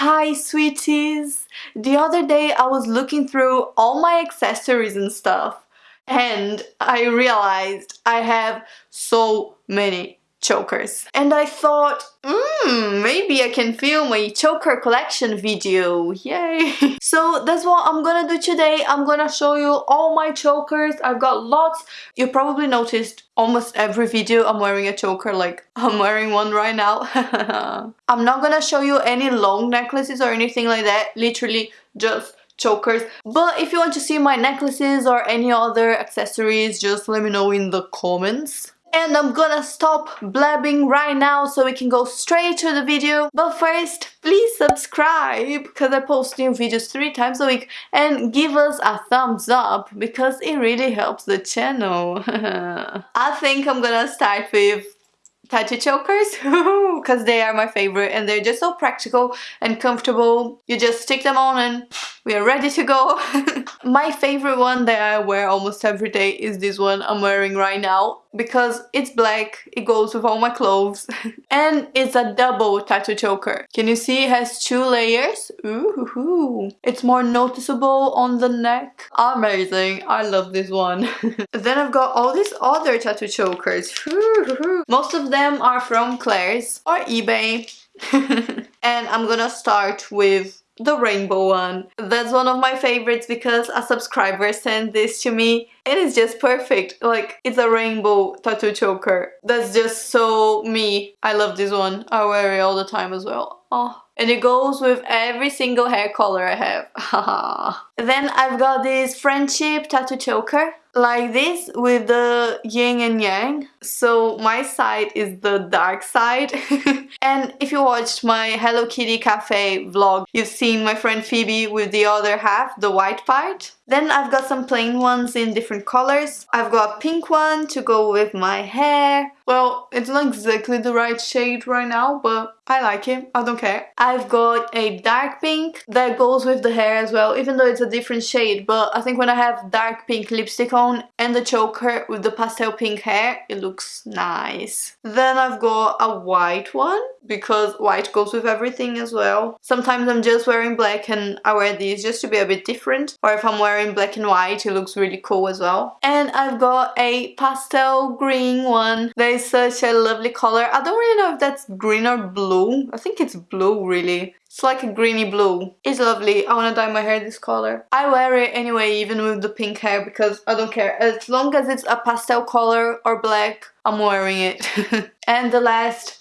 Hi sweeties! The other day I was looking through all my accessories and stuff and I realized I have so many chokers. And I thought, hmm, maybe I can film a choker collection video, yay! so that's what I'm gonna do today. I'm gonna show you all my chokers. I've got lots. You probably noticed almost every video I'm wearing a choker, like I'm wearing one right now. I'm not gonna show you any long necklaces or anything like that, literally just chokers but if you want to see my necklaces or any other accessories just let me know in the comments and I'm gonna stop blabbing right now so we can go straight to the video. But first, please subscribe because I post new videos three times a week and give us a thumbs up because it really helps the channel. I think I'm gonna start with tattoo chokers because they are my favorite and they're just so practical and comfortable. You just stick them on and we are ready to go. my favorite one that I wear almost every day is this one I'm wearing right now because it's black, it goes with all my clothes and it's a double tattoo choker. Can you see it has two layers? Ooh, it's more noticeable on the neck. Amazing, I love this one. then I've got all these other tattoo chokers. Most of them are from Claire's or eBay. and I'm gonna start with the rainbow one. That's one of my favorites because a subscriber sent this to me and it's just perfect. Like, it's a rainbow tattoo choker. That's just so me. I love this one. I wear it all the time as well. Oh. And it goes with every single hair color I have. then I've got this friendship tattoo choker like this with the yin and yang. So my side is the dark side. and if you watched my Hello Kitty Cafe vlog, you've seen my friend Phoebe with the other half, the white part. Then I've got some plain ones in different colors. I've got a pink one to go with my hair. Well, it's not exactly the right shade right now, but I like it. I don't care. I've got a dark pink that goes with the hair as well, even though it's a different shade. But I think when I have dark pink lipstick on and the choker with the pastel pink hair, it looks nice. Then I've got a white one because white goes with everything as well. Sometimes I'm just wearing black and I wear these just to be a bit different. Or if I'm wearing black and white, it looks really cool as well. And I've got a pastel green one. That is such a lovely color. I don't really know if that's green or blue. I think it's blue really. It's like a greeny blue. It's lovely. I want to dye my hair this color. I wear it anyway even with the pink hair because I don't care. As long as it's a pastel color or black, I'm wearing it. and the last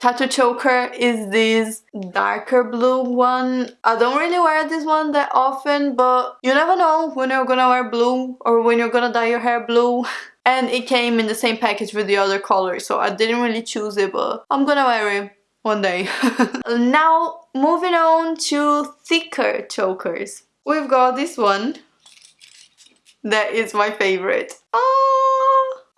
tattoo choker is this darker blue one. I don't really wear this one that often, but you never know when you're gonna wear blue or when you're gonna dye your hair blue. And it came in the same package with the other colors, so I didn't really choose it, but I'm gonna wear it one day. now, moving on to thicker chokers. We've got this one. That is my favorite. Oh!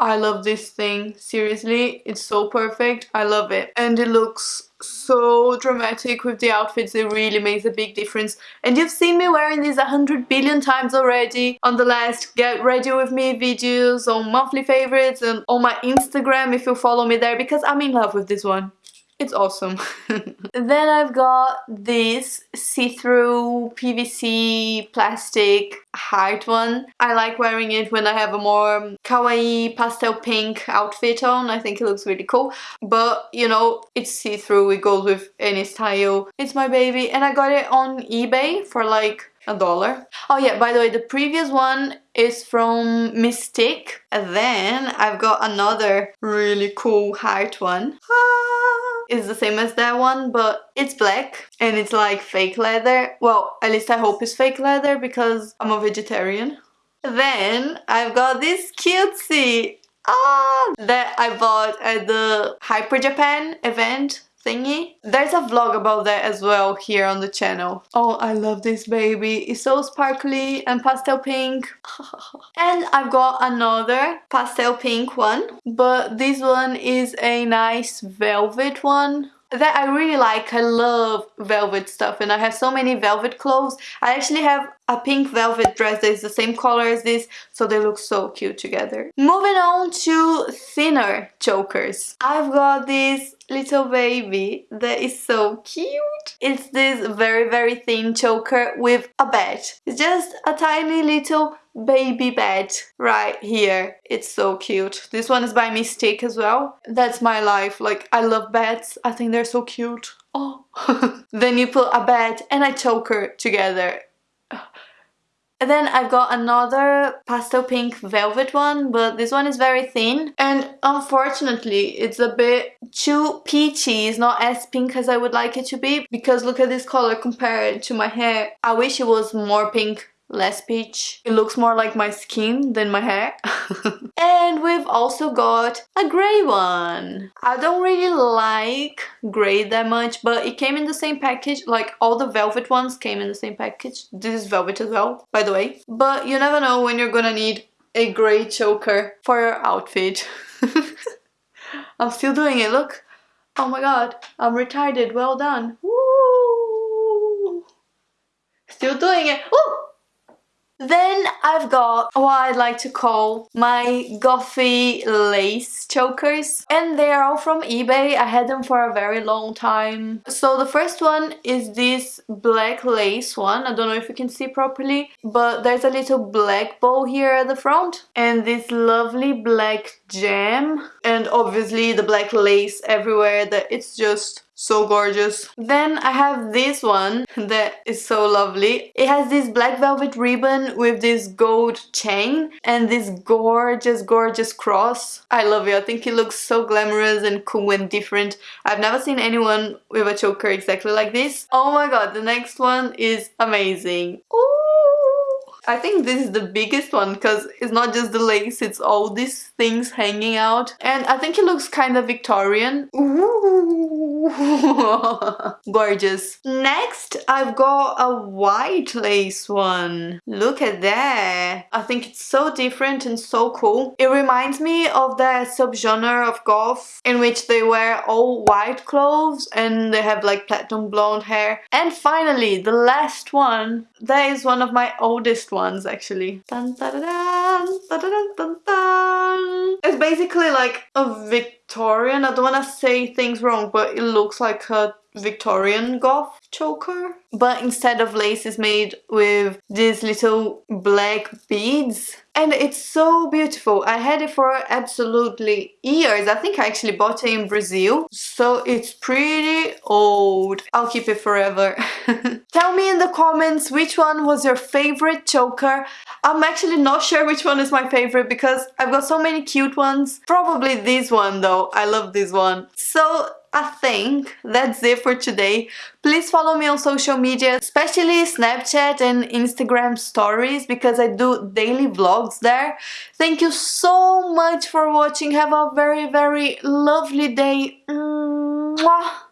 I love this thing. Seriously, it's so perfect. I love it. And it looks so dramatic with the outfits. It really makes a big difference. And you've seen me wearing these a hundred billion times already on the last Get Ready With Me videos, on monthly favorites, and on my Instagram if you follow me there because I'm in love with this one. It's awesome. then I've got this see-through PVC plastic heart one. I like wearing it when I have a more kawaii pastel pink outfit on. I think it looks really cool. But, you know, it's see-through. It goes with any style. It's my baby. And I got it on eBay for like a dollar. Oh yeah, by the way, the previous one is from Mystique. And then I've got another really cool heart one. Ah! Is the same as that one, but it's black and it's like fake leather. Well, at least I hope it's fake leather because I'm a vegetarian. Then I've got this cutesy ah, that I bought at the Hyper Japan event thingy. There's a vlog about that as well here on the channel. Oh, I love this baby. It's so sparkly and pastel pink. and I've got another pastel pink one, but this one is a nice velvet one that I really like. I love velvet stuff and I have so many velvet clothes. I actually have a pink velvet dress that is the same color as this, so they look so cute together. Moving on to thinner chokers. I've got this little baby that is so cute. It's this very very thin choker with a bed. It's just a tiny little baby bed right here. It's so cute. This one is by Mystique as well. That's my life. Like I love beds. I think they're so cute. Oh. then you put a bed and a choker together and then I've got another pastel pink velvet one, but this one is very thin. And unfortunately, it's a bit too peachy. It's not as pink as I would like it to be. Because look at this color compared to my hair. I wish it was more pink less peach. It looks more like my skin than my hair. and we've also got a grey one. I don't really like grey that much, but it came in the same package. Like all the velvet ones came in the same package. This is velvet as well, by the way. But you never know when you're gonna need a grey choker for your outfit. I'm still doing it, look. Oh my god, I'm retarded, well done. Woo! Still doing it. Ooh! Then I've got what I'd like to call my gothy lace chokers and they are all from eBay. I had them for a very long time. So the first one is this black lace one. I don't know if you can see properly but there's a little black bow here at the front and this lovely black gem and obviously the black lace everywhere that it's just so gorgeous. Then I have this one that is so lovely. It has this black velvet ribbon with this gold chain and this gorgeous, gorgeous cross. I love it. I think it looks so glamorous and cool and different. I've never seen anyone with a choker exactly like this. Oh my god, the next one is amazing. Ooh. I think this is the biggest one because it's not just the lace, it's all these things hanging out. And I think it looks kind of Victorian. Gorgeous. Next, I've got a white lace one. Look at that. I think it's so different and so cool. It reminds me of that subgenre of goth in which they wear all white clothes and they have like platinum blonde hair. And finally, the last one. That is one of my oldest ones actually. Dun, dun, dun, it's basically like a Victorian, I don't want to say things wrong, but it looks like a Victorian goth choker. But instead of lace, it's made with these little black beads. And it's so beautiful. I had it for absolutely years. I think I actually bought it in Brazil. So it's pretty old. I'll keep it forever. Tell me in the comments which one was your favorite choker. I'm actually not sure which one is my favorite because I've got so many cute ones. Probably this one though. I love this one. So I think that's it for today. Please follow me on social media, especially Snapchat and Instagram stories because I do daily vlogs there. Thank you so much for watching. Have a very, very lovely day. Mwah.